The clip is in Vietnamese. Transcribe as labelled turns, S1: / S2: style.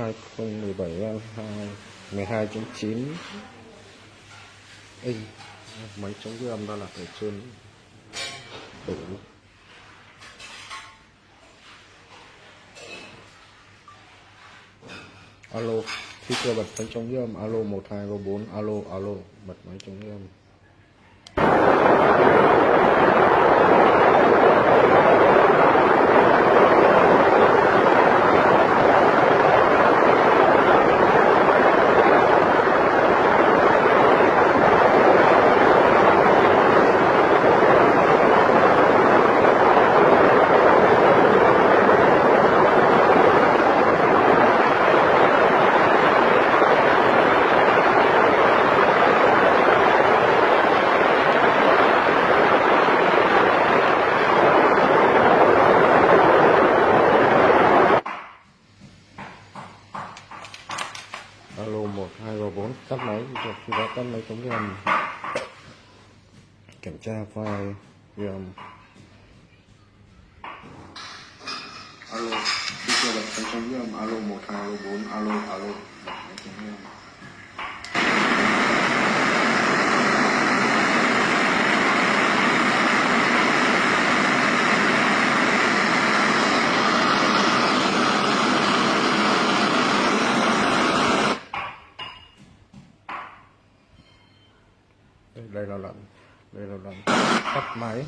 S1: 2017 12.9 inch máy chống ghi âm đó là ở trên đủ. Alo, khi cơ bật máy chống ghi âm, alo 1234 alo alo, bật máy chống ghi âm. Alo 1234 tắt máy. Rồi khi đó tắt máy chống ghi kiểm tra file ghi alo khi chưa bật máy chống ghi âm alo 1234 alo alo. Bật máy chống đây, đây là lần đây là lần tắt máy.